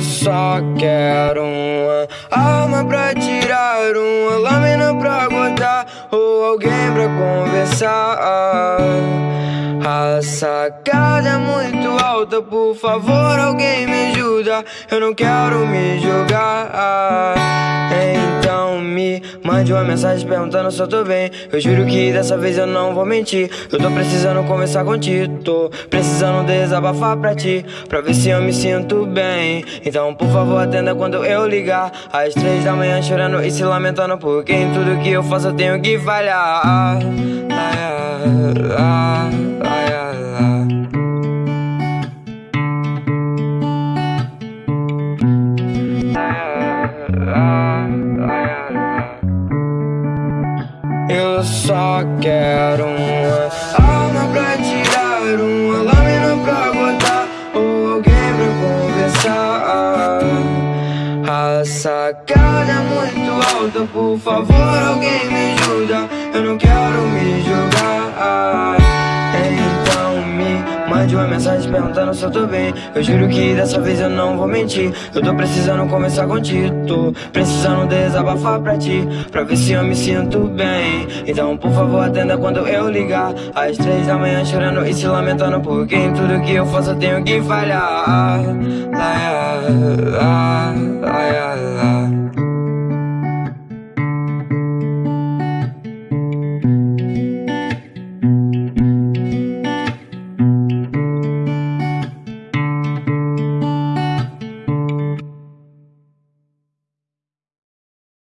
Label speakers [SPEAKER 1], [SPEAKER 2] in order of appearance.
[SPEAKER 1] só quero uma arma pra tirar, uma lâmina pra cortar ou alguém pra conversar. A sacada é muito alta, por favor, alguém me ajuda. Eu não quero me jogar. Mande uma mensagem perguntando se eu tô bem. Eu juro que dessa vez eu não vou mentir. Eu tô precisando conversar contigo, tô precisando desabafar pra ti, pra ver se eu me sinto bem. Então, por favor, atenda quando eu ligar. Às três da manhã chorando e se lamentando, porque em tudo que eu faço eu tenho que falhar. Ah, ah, ah, Eu só quero uma alma pra tirar, uma lâmina pra botar ou alguém pra conversar. A sacada é muito alta, por favor, alguém me ajuda. Eu não quero mande uma mensagem perguntando se eu tô bem. Eu juro que dessa vez eu não vou mentir. Eu tô precisando conversar contigo, tô precisando desabafar pra ti, pra ver se eu me sinto bem. Então, por favor, atenda quando eu ligar. Às três da manhã chorando e se lamentando, porque em tudo que eu faço eu tenho que falhar. Ah, ah, ah.